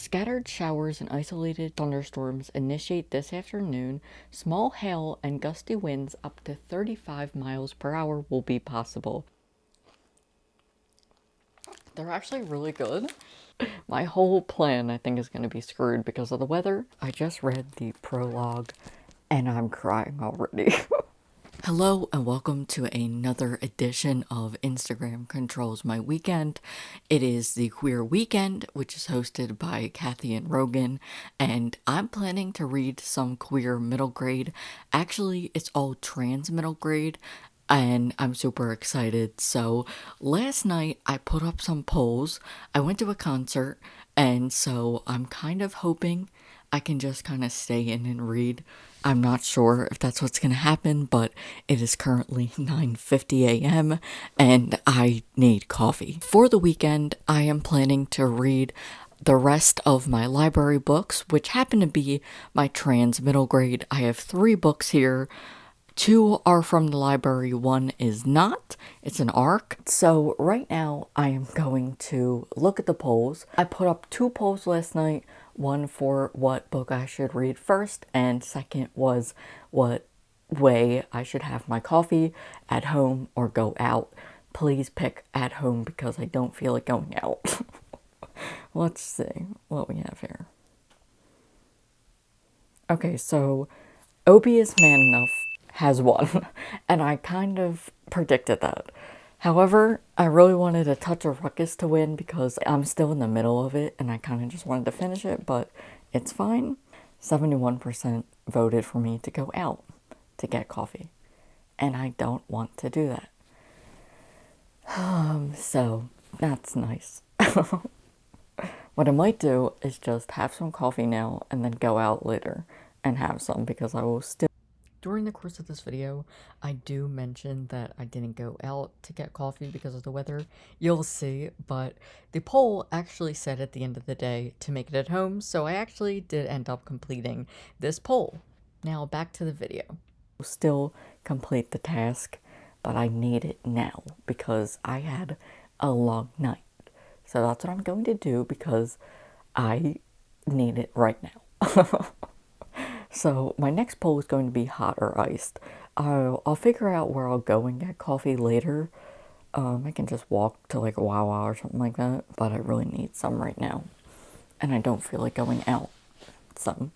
Scattered showers and isolated thunderstorms initiate this afternoon. Small hail and gusty winds up to 35 miles per hour will be possible. They're actually really good. My whole plan, I think, is going to be screwed because of the weather. I just read the prologue and I'm crying already. Hello and welcome to another edition of Instagram Controls My Weekend. It is the Queer Weekend, which is hosted by Kathy and Rogan, and I'm planning to read some queer middle grade. Actually, it's all trans middle grade, and I'm super excited. So, last night I put up some polls. I went to a concert, and so I'm kind of hoping I can just kind of stay in and read. I'm not sure if that's what's going to happen, but it is currently 9:50 a.m. and I need coffee. For the weekend, I am planning to read the rest of my library books, which happen to be my trans middle grade. I have 3 books here. Two are from the library, one is not. It's an ARC. So right now I am going to look at the polls. I put up two polls last night one for what book I should read first, and second was what way I should have my coffee at home or go out. Please pick at home because I don't feel like going out. Let's see what we have here. Okay, so Obie is man enough has won, and I kind of predicted that. However, I really wanted a touch of ruckus to win because I'm still in the middle of it and I kind of just wanted to finish it, but it's fine. 71% voted for me to go out to get coffee, and I don't want to do that. Um, so that's nice. what I might do is just have some coffee now and then go out later and have some because I will still during the course of this video, I do mention that I didn't go out to get coffee because of the weather. You'll see, but the poll actually said at the end of the day to make it at home, so I actually did end up completing this poll. Now back to the video. Still complete the task, but I need it now because I had a long night. So that's what I'm going to do because I need it right now. So my next poll is going to be hot or iced. I'll, I'll figure out where I'll go and get coffee later. Um, I can just walk to like a Wawa or something like that, but I really need some right now. And I don't feel like going out. So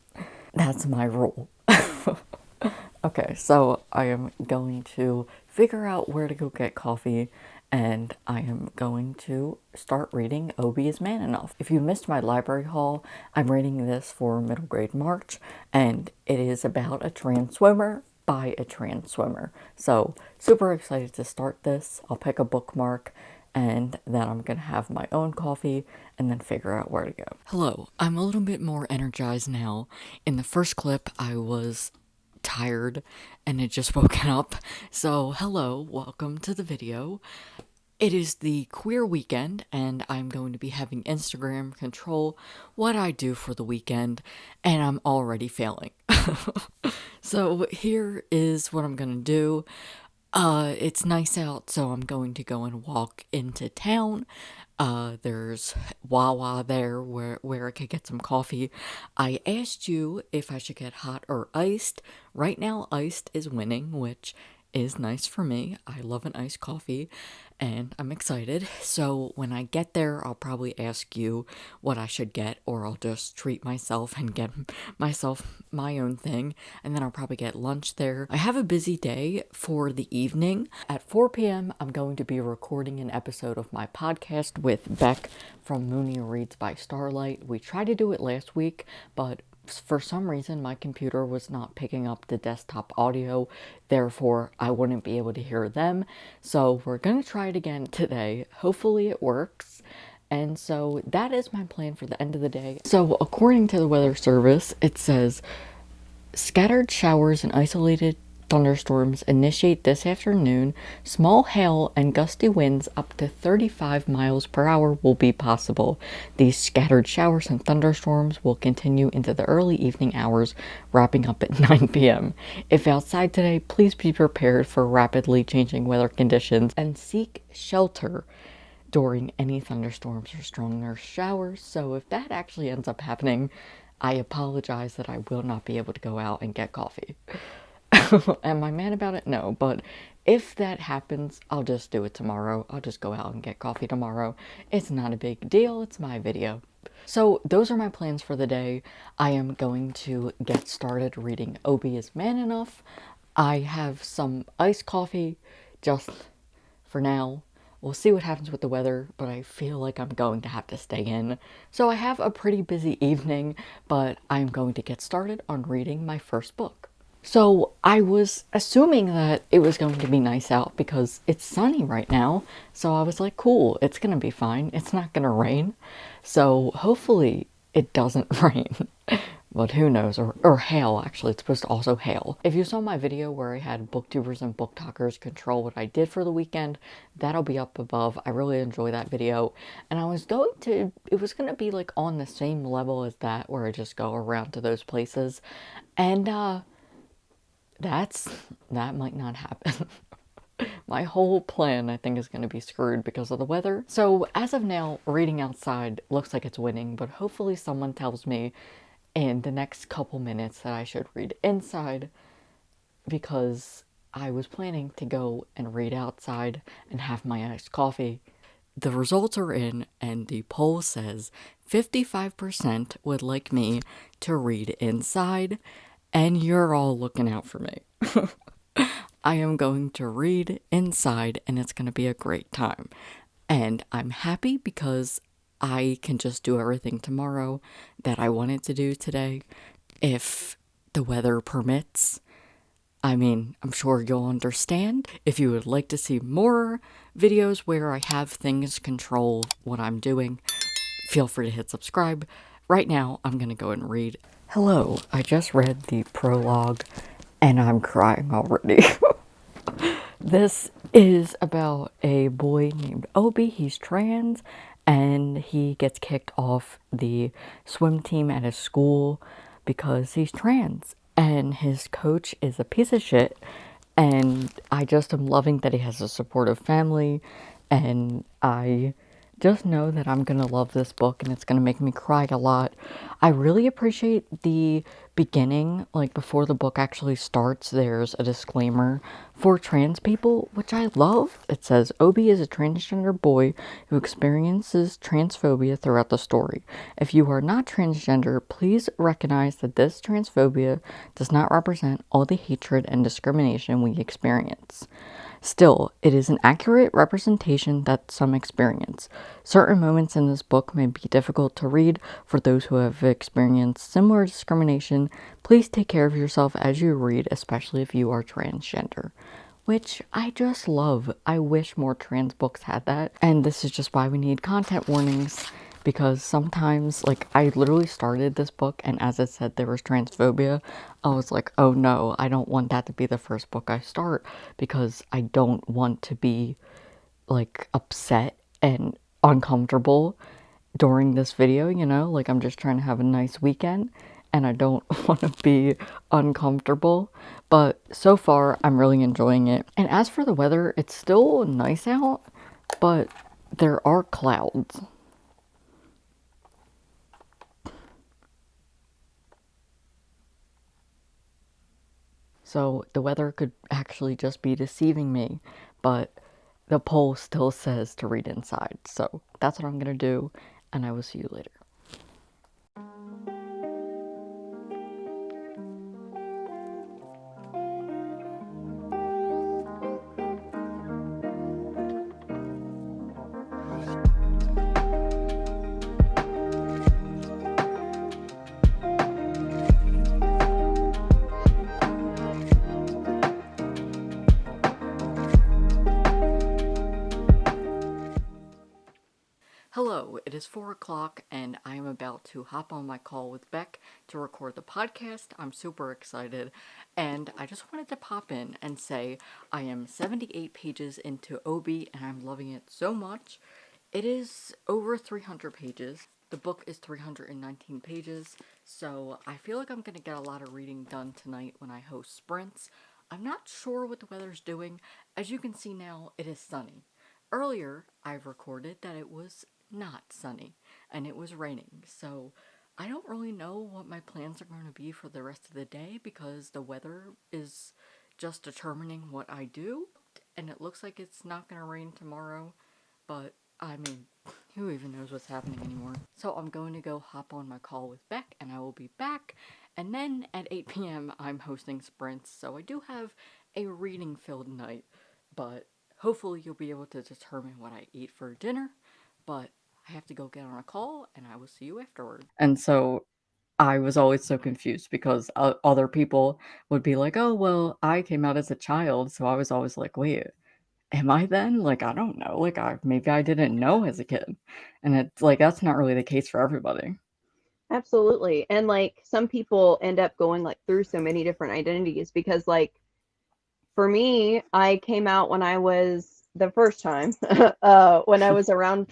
that's my rule. okay, so I am going to figure out where to go get coffee and I am going to start reading Obie is Man Enough. If you missed my library haul, I'm reading this for middle grade March, and it is about a trans swimmer by a trans swimmer. So, super excited to start this. I'll pick a bookmark, and then I'm gonna have my own coffee and then figure out where to go. Hello, I'm a little bit more energized now. In the first clip, I was tired and had just woken up. So, hello, welcome to the video. It is the queer weekend, and I'm going to be having Instagram control what I do for the weekend, and I'm already failing. so, here is what I'm gonna do. Uh, it's nice out, so I'm going to go and walk into town. Uh, there's Wawa there where, where I could get some coffee. I asked you if I should get hot or iced. Right now, iced is winning, which is nice for me. I love an iced coffee and I'm excited. So when I get there, I'll probably ask you what I should get, or I'll just treat myself and get myself my own thing, and then I'll probably get lunch there. I have a busy day for the evening. At 4 p.m., I'm going to be recording an episode of my podcast with Beck from Mooney Reads by Starlight. We tried to do it last week, but for some reason my computer was not picking up the desktop audio. Therefore I wouldn't be able to hear them. So we're gonna try it again today. Hopefully it works. And so that is my plan for the end of the day. So according to the weather service it says scattered showers and isolated thunderstorms initiate this afternoon, small hail and gusty winds up to 35 miles per hour will be possible. These scattered showers and thunderstorms will continue into the early evening hours, wrapping up at 9 p.m. If outside today, please be prepared for rapidly changing weather conditions and seek shelter. during any thunderstorms or stronger showers. So if that actually ends up happening, I apologize that I will not be able to go out and get coffee. Am I mad about it? No, but if that happens, I'll just do it tomorrow. I'll just go out and get coffee tomorrow. It's not a big deal. It's my video. So those are my plans for the day. I am going to get started reading Obie is Man Enough. I have some iced coffee just for now. We'll see what happens with the weather, but I feel like I'm going to have to stay in. So I have a pretty busy evening, but I'm going to get started on reading my first book. So I was assuming that it was going to be nice out because it's sunny right now. So I was like, cool, it's going to be fine. It's not going to rain. So hopefully it doesn't rain. but who knows, or, or hail actually, it's supposed to also hail. If you saw my video where I had booktubers and booktalkers control what I did for the weekend, that'll be up above. I really enjoy that video. And I was going to, it was going to be like on the same level as that where I just go around to those places. And uh, that's that might not happen. My whole plan, I think, is going to be screwed because of the weather. So as of now, reading outside looks like it's winning, but hopefully someone tells me in the next couple minutes that I should read inside because I was planning to go and read outside and have my iced coffee. The results are in, and the poll says 55% would like me to read inside, and you're all looking out for me. I am going to read inside and it's going to be a great time. And I'm happy because I can just do everything tomorrow that I wanted to do today if the weather permits. I mean, I'm sure you'll understand. If you would like to see more videos where I have things control what I'm doing, feel free to hit subscribe. Right now, I'm going to go and read Hello, I just read the prologue and I'm crying already. this is about a boy named Obie. He's trans and he gets kicked off the swim team at his school because he's trans. And his coach is a piece of shit. And I just am loving that he has a supportive family. And I just know that I'm going to love this book and it's going to make me cry a lot. I really appreciate the beginning, like before the book actually starts, there's a disclaimer for trans people, which I love. It says Obie is a transgender boy who experiences transphobia throughout the story. If you are not transgender, please recognize that this transphobia does not represent all the hatred and discrimination we experience. Still, it is an accurate representation that some experience. Certain moments in this book may be difficult to read for those who have experienced similar discrimination. Please take care of yourself as you read, especially if you are transgender which I just love. I wish more trans books had that. And this is just why we need content warnings because sometimes like I literally started this book and as it said there was transphobia. I was like oh no I don't want that to be the first book I start because I don't want to be like upset and uncomfortable during this video you know? Like I'm just trying to have a nice weekend and I don't want to be uncomfortable. But so far I'm really enjoying it. And as for the weather it's still nice out but there are clouds So the weather could actually just be deceiving me, but the poll still says to read inside. So that's what I'm going to do, and I will see you later. Is 4 o'clock and I am about to hop on my call with Beck to record the podcast. I'm super excited and I just wanted to pop in and say I am 78 pages into Obie and I'm loving it so much. It is over 300 pages. The book is 319 pages, so I feel like I'm going to get a lot of reading done tonight when I host sprints. I'm not sure what the weather's doing. As you can see now, it is sunny earlier I've recorded that it was not sunny and it was raining, so I don't really know what my plans are going to be for the rest of the day because the weather is just determining what I do, and it looks like it's not going to rain tomorrow, but I mean, who even knows what's happening anymore? So I'm going to go hop on my call with Beck, and I will be back, and then at 8 p.m. I'm hosting sprints, so I do have a reading-filled night, but hopefully you'll be able to determine what I eat for dinner, but I have to go get on a call and I will see you afterward. And so I was always so confused because uh, other people would be like, oh, well, I came out as a child. So I was always like, wait, am I then? Like, I don't know. Like, I maybe I didn't know as a kid. And it's like, that's not really the case for everybody. Absolutely. And like some people end up going like through so many different identities because like for me, I came out when I was the first time, uh, when I was around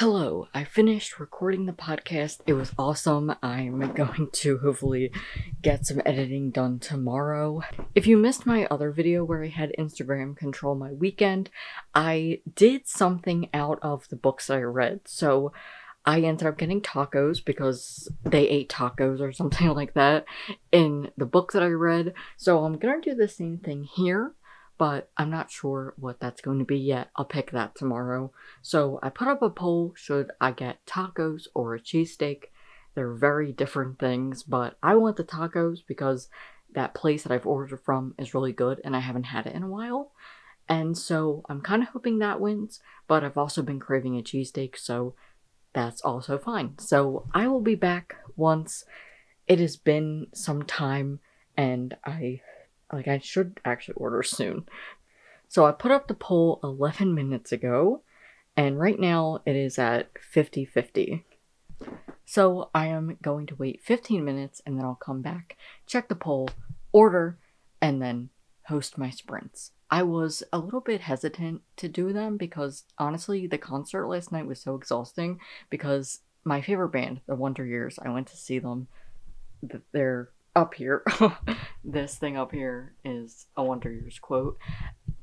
Hello, I finished recording the podcast. It was awesome. I'm going to hopefully get some editing done tomorrow. If you missed my other video where I had Instagram control my weekend, I did something out of the books I read. So I ended up getting tacos because they ate tacos or something like that in the book that I read. So I'm gonna do the same thing here but I'm not sure what that's going to be yet. I'll pick that tomorrow. So I put up a poll, should I get tacos or a cheesesteak? They're very different things, but I want the tacos because that place that I've ordered from is really good and I haven't had it in a while. And so I'm kind of hoping that wins, but I've also been craving a cheesesteak, so that's also fine. So I will be back once it has been some time and I like, I should actually order soon. So I put up the poll 11 minutes ago, and right now it is at 50 50. So I am going to wait 15 minutes and then I'll come back, check the poll, order, and then host my sprints. I was a little bit hesitant to do them because honestly, the concert last night was so exhausting because my favorite band, the Wonder Years, I went to see them. They're up here, this thing up here is a Wonder Years quote,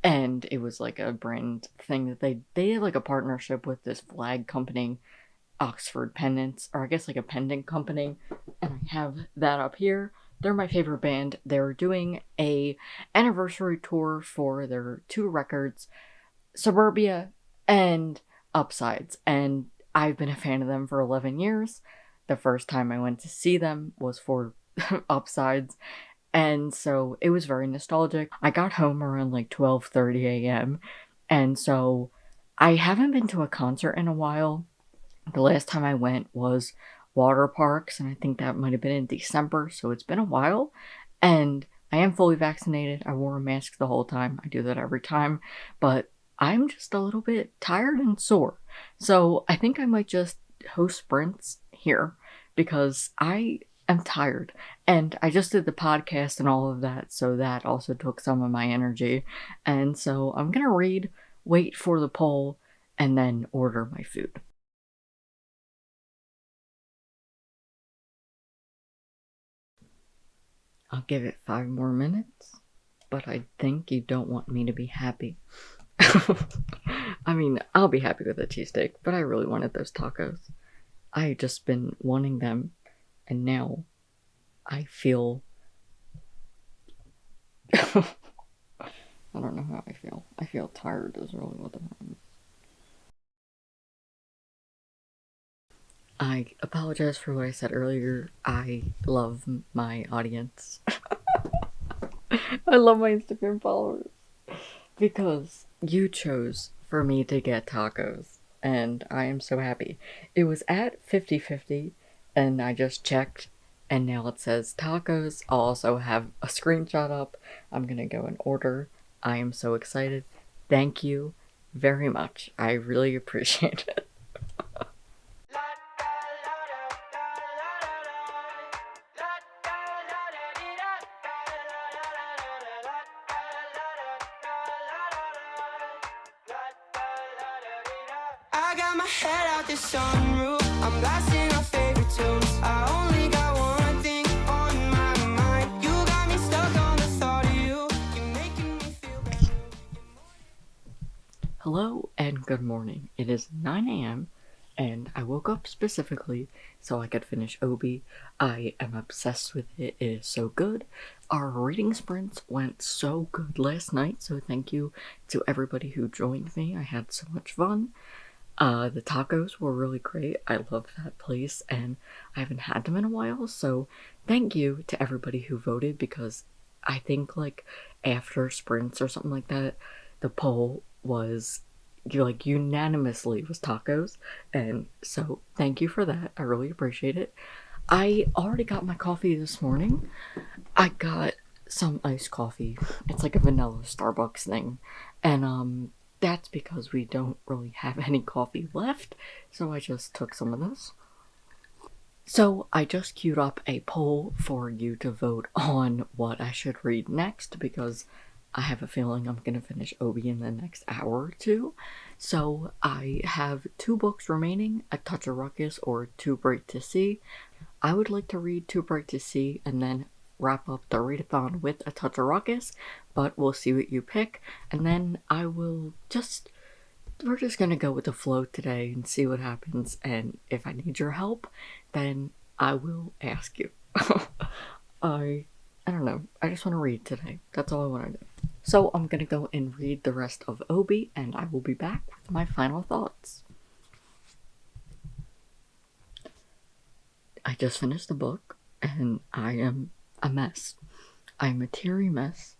and it was like a brand thing that they they had like a partnership with this flag company, Oxford Pendants, or I guess like a pendant company, and I have that up here. They're my favorite band. They're doing a anniversary tour for their two records, Suburbia and Upsides, and I've been a fan of them for 11 years. The first time I went to see them was for upsides. And so it was very nostalgic. I got home around like 12:30 a.m and so i haven't been to a concert in a while. The last time i went was Waterparks and i think that might have been in december so it's been a while. And i am fully vaccinated. I wore a mask the whole time. I do that every time. But i'm just a little bit tired and sore. So i think i might just host sprints here because i am tired. And I just did the podcast and all of that, so that also took some of my energy. And so I'm gonna read, wait for the poll, and then order my food. I'll give it five more minutes, but I think you don't want me to be happy. I mean, I'll be happy with a cheesesteak, but I really wanted those tacos. I just been wanting them and now I feel. I don't know how I feel. I feel tired, is really what the problem is. I apologize for what I said earlier. I love my audience. I love my Instagram followers. Because you chose for me to get tacos. And I am so happy. It was at 50 50 and I just checked and now it says tacos. I'll also have a screenshot up. I'm gonna go and order. I am so excited. Thank you very much. I really appreciate it. I got my head out the sunroof. I'm blasting Hello and good morning. It is 9 a.m. and I woke up specifically so I could finish Obie. I am obsessed with it. It is so good. Our reading sprints went so good last night, so thank you to everybody who joined me. I had so much fun. Uh, the tacos were really great. I love that place and I haven't had them in a while, so thank you to everybody who voted because I think like after sprints or something like that, the poll was like unanimously was tacos and so thank you for that. I really appreciate it. I already got my coffee this morning. I got some iced coffee. It's like a vanilla starbucks thing and um that's because we don't really have any coffee left so i just took some of this so I just queued up a poll for you to vote on what I should read next because I have a feeling I'm gonna finish Obie in the next hour or two. So I have two books remaining, A Touch of Ruckus or Too Bright to See. I would like to read Too Bright to See and then wrap up the readathon with A Touch of Ruckus, but we'll see what you pick. And then I will just, we're just gonna go with the flow today and see what happens. And if I need your help, then I will ask you. I I don't know. I just want to read today. That's all I want to do. So I'm gonna go and read the rest of Obie, and I will be back with my final thoughts. I just finished the book, and I am a mess. I'm a teary mess,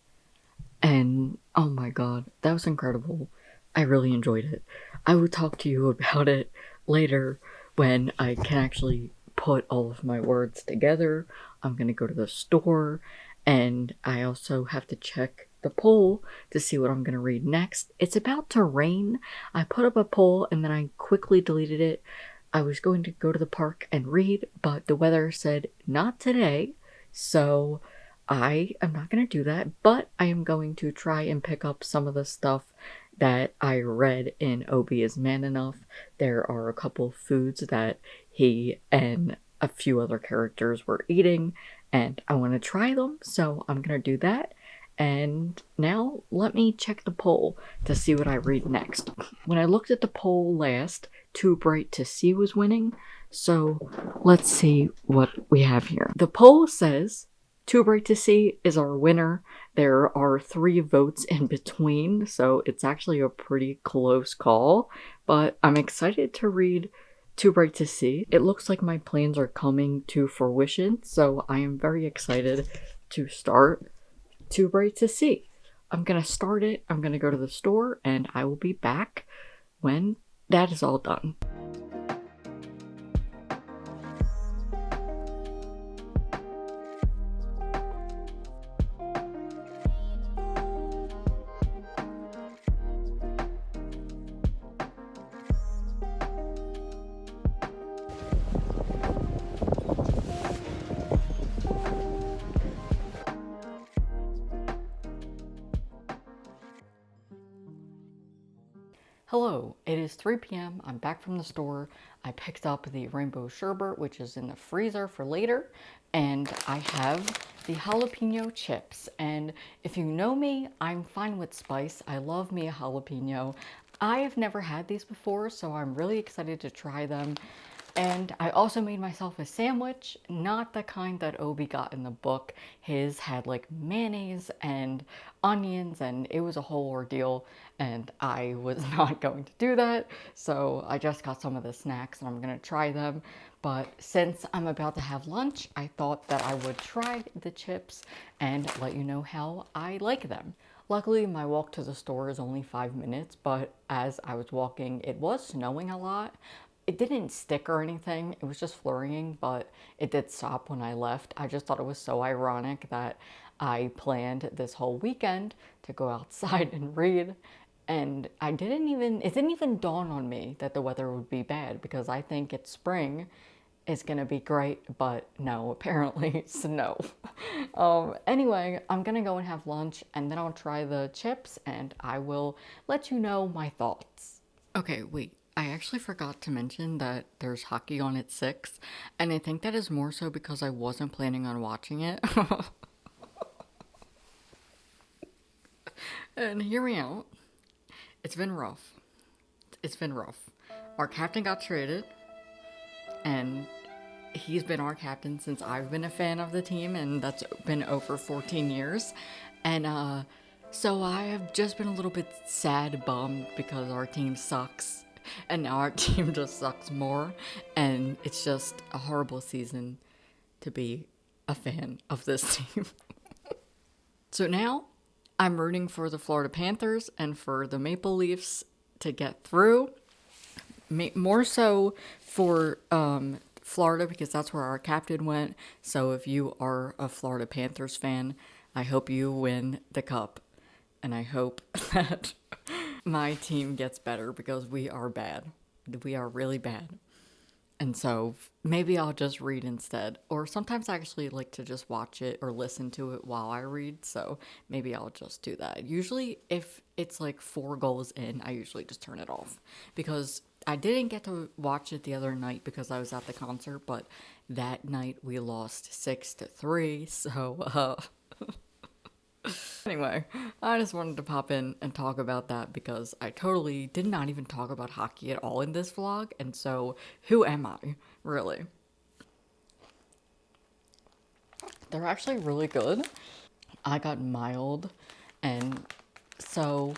and oh my god, that was incredible. I really enjoyed it. I will talk to you about it later when I can actually put all of my words together. I'm gonna go to the store and I also have to check the poll to see what I'm gonna read next. It's about to rain. I put up a poll and then I quickly deleted it. I was going to go to the park and read, but the weather said not today, so I am not going to do that, but I am going to try and pick up some of the stuff that I read in Obie is Man Enough. There are a couple foods that he and a few other characters were eating, and I want to try them, so I'm gonna do that. And now let me check the poll to see what I read next. When I looked at the poll last, Too Bright to See was winning, so let's see what we have here. The poll says Too Bright to See is our winner. There are three votes in between, so it's actually a pretty close call, but I'm excited to read too Bright to See. It looks like my plans are coming to fruition, so I am very excited to start Too Bright to See. I'm gonna start it, I'm gonna go to the store, and I will be back when that is all done. Hello, it is 3 p.m. I'm back from the store. I picked up the rainbow sherbet, which is in the freezer for later, and I have the jalapeno chips. And if you know me, I'm fine with spice. I love me a jalapeno. I have never had these before, so I'm really excited to try them. And I also made myself a sandwich, not the kind that Obie got in the book. His had like mayonnaise and onions and it was a whole ordeal and I was not going to do that. So I just got some of the snacks and I'm gonna try them. But since I'm about to have lunch, I thought that I would try the chips and let you know how I like them. Luckily, my walk to the store is only five minutes, but as I was walking, it was snowing a lot, it didn't stick or anything. It was just flurrying, but it did stop when I left. I just thought it was so ironic that I planned this whole weekend to go outside and read. And I didn't even, it didn't even dawn on me that the weather would be bad because I think it's spring. It's gonna be great, but no, apparently snow. um, anyway, I'm gonna go and have lunch and then I'll try the chips and I will let you know my thoughts. Okay, wait. I actually forgot to mention that there's hockey on at 6, and I think that is more so because I wasn't planning on watching it. and hear me out. it's been rough. It's been rough. Our captain got traded, and he's been our captain since I've been a fan of the team, and that's been over 14 years. And uh, so I have just been a little bit sad, bummed because our team sucks, and now our team just sucks more, and it's just a horrible season to be a fan of this team. so now I'm rooting for the Florida Panthers and for the Maple Leafs to get through. More so for um, Florida because that's where our captain went. So if you are a Florida Panthers fan, I hope you win the cup. And I hope that my team gets better because we are bad. We are really bad. And so maybe I'll just read instead. Or sometimes I actually like to just watch it or listen to it while I read. So maybe I'll just do that. Usually, if it's like four goals in, I usually just turn it off. Because I didn't get to watch it the other night because I was at the concert. But that night we lost six to three. So, uh, anyway, I just wanted to pop in and talk about that because I totally did not even talk about hockey at all in this vlog, and so who am I, really? They're actually really good. I got mild, and so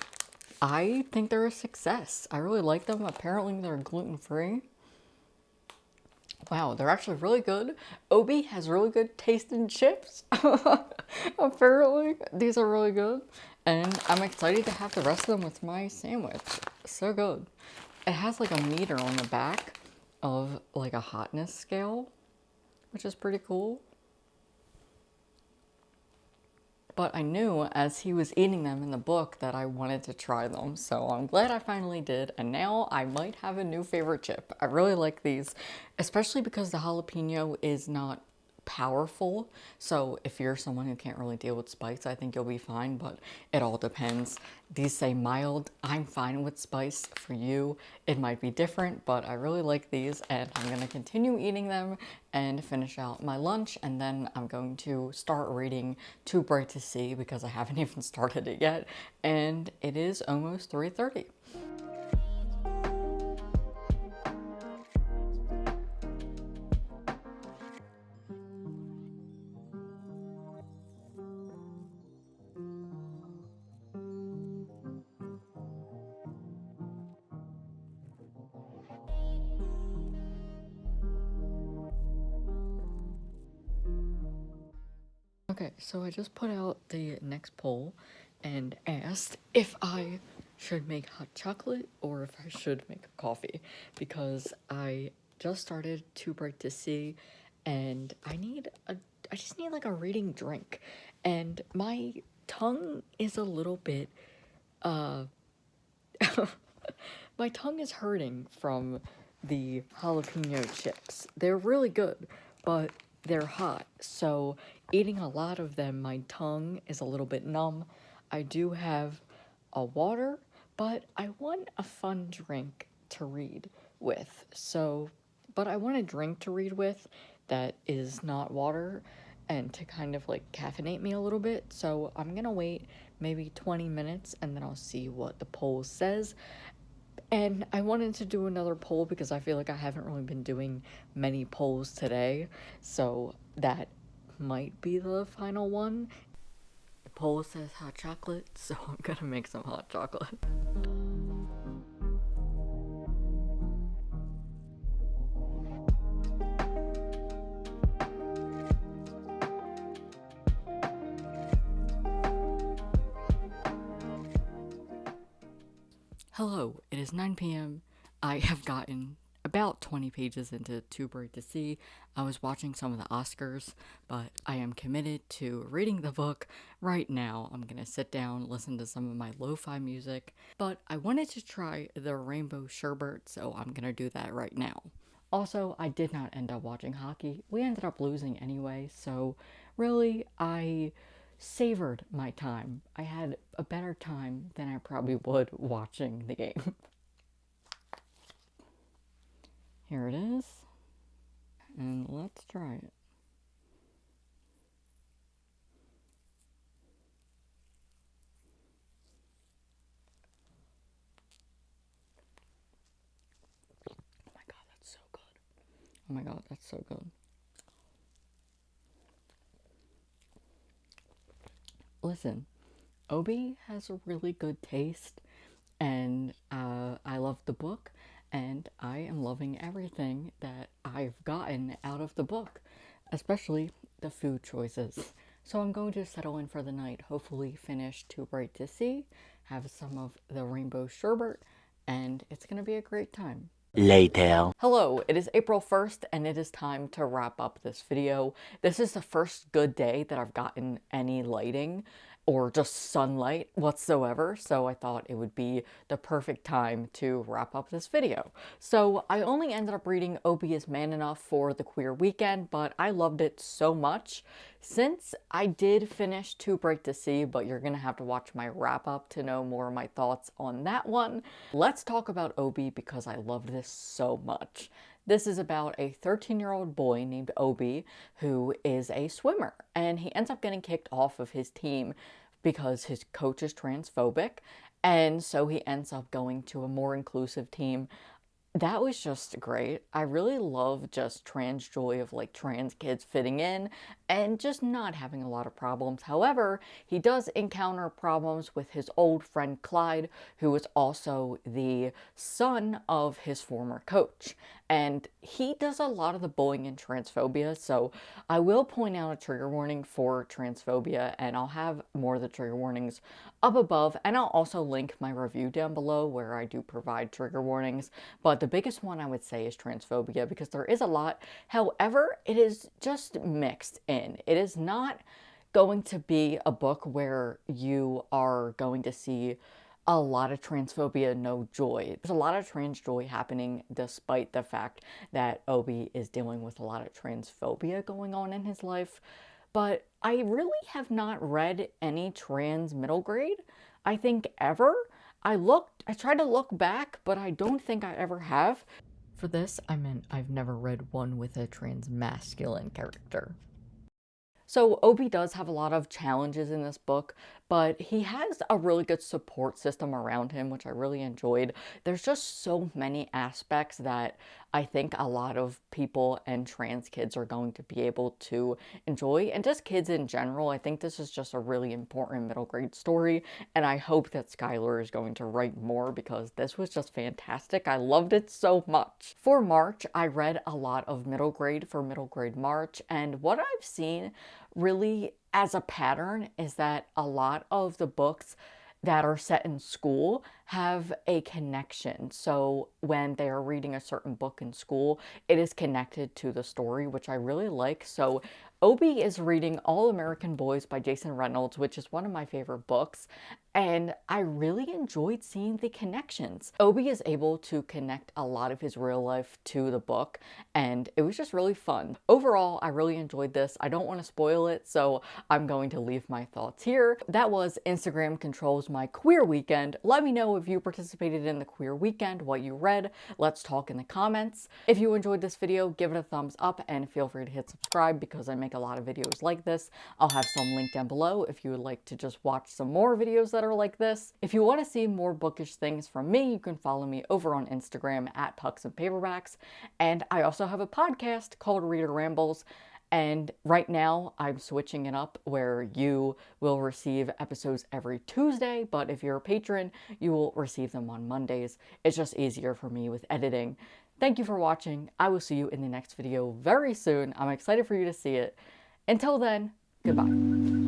I think they're a success. I really like them. Apparently, they're gluten free. Wow, they're actually really good. Obie has really good taste in chips. Apparently, these are really good. And I'm excited to have the rest of them with my sandwich. So good. It has like a meter on the back of like a hotness scale, which is pretty cool. But I knew as he was eating them in the book that I wanted to try them. So I'm glad I finally did. And now I might have a new favorite chip. I really like these, especially because the jalapeno is not powerful. So if you're someone who can't really deal with spice, I think you'll be fine, but it all depends. These say mild. I'm fine with spice. For you, it might be different, but I really like these and I'm going to continue eating them and finish out my lunch. And then I'm going to start reading Too Bright to See because I haven't even started it yet. And it is almost 3.30. so I just put out the next poll and asked if I should make hot chocolate or if I should make coffee because I just started Too Bright to See and I need a I just need like a reading drink and my tongue is a little bit uh my tongue is hurting from the jalapeno chips. They're really good, but they're hot. So eating a lot of them, my tongue is a little bit numb. I do have a water, but I want a fun drink to read with. So, but I want a drink to read with that is not water and to kind of like caffeinate me a little bit. So I'm gonna wait maybe 20 minutes and then I'll see what the poll says. And I wanted to do another poll because I feel like I haven't really been doing many polls today. So that might be the final one. The poll says hot chocolate, so I'm gonna make some hot chocolate. Hello, it is 9 p.m. I have gotten about 20 pages into Too Bright to See. I was watching some of the Oscars, but I am committed to reading the book right now. I'm gonna sit down, listen to some of my lo fi music, but I wanted to try the Rainbow Sherbet, so I'm gonna do that right now. Also, I did not end up watching hockey. We ended up losing anyway, so really, I savored my time. I had a better time than I probably would watching the game. Here it is. And let's try it. Oh my god, that's so good. Oh Listen, Obie has a really good taste, and uh, I love the book, and I am loving everything that I've gotten out of the book, especially the food choices. So I'm going to settle in for the night, hopefully finish Too Bright to See, have some of the rainbow sherbet, and it's going to be a great time. Later. Hello, it is April 1st and it is time to wrap up this video. This is the first good day that I've gotten any lighting or just sunlight whatsoever, so I thought it would be the perfect time to wrap up this video. So I only ended up reading Obie is Man Enough for the queer weekend, but I loved it so much. Since I did finish Too Bright to See, but you're gonna have to watch my wrap up to know more of my thoughts on that one, let's talk about Obie because I loved this so much. This is about a 13 year old boy named Obie who is a swimmer and he ends up getting kicked off of his team because his coach is transphobic and so he ends up going to a more inclusive team that was just great. I really love just trans joy of like trans kids fitting in and just not having a lot of problems. However, he does encounter problems with his old friend Clyde, who is also the son of his former coach. And he does a lot of the bullying and transphobia, so I will point out a trigger warning for transphobia, and I'll have more of the trigger warnings up above, and I'll also link my review down below where I do provide trigger warnings. But the biggest one I would say is transphobia, because there is a lot. However, it is just mixed in. It is not going to be a book where you are going to see a lot of transphobia, no joy. There's a lot of trans joy happening despite the fact that Obie is dealing with a lot of transphobia going on in his life. But I really have not read any trans middle grade, I think ever. I looked, I tried to look back, but I don't think I ever have. For this, I meant I've never read one with a trans masculine character. So Obie does have a lot of challenges in this book, but he has a really good support system around him, which I really enjoyed. There's just so many aspects that I think a lot of people and trans kids are going to be able to enjoy, and just kids in general. I think this is just a really important middle grade story, and I hope that Schuyler is going to write more because this was just fantastic. I loved it so much. For March, I read a lot of middle grade for middle grade March, and what I've seen really as a pattern is that a lot of the books that are set in school have a connection. So when they are reading a certain book in school, it is connected to the story, which I really like. So Obie is reading All American Boys by Jason Reynolds, which is one of my favorite books, and I really enjoyed seeing the connections. Obie is able to connect a lot of his real life to the book, and it was just really fun. Overall, I really enjoyed this. I don't want to spoil it, so I'm going to leave my thoughts here. That was Instagram Controls My Queer Weekend. Let me know if you participated in the Queer Weekend, what you read. Let's talk in the comments. If you enjoyed this video, give it a thumbs up, and feel free to hit subscribe because I make make a lot of videos like this. I'll have some linked down below if you would like to just watch some more videos that are like this. If you want to see more bookish things from me, you can follow me over on Instagram at Pucks and Paperbacks. And I also have a podcast called Reader Rambles. And right now, I'm switching it up where you will receive episodes every Tuesday, but if you're a patron, you will receive them on Mondays. It's just easier for me with editing. Thank you for watching. I will see you in the next video very soon. I'm excited for you to see it. Until then, goodbye.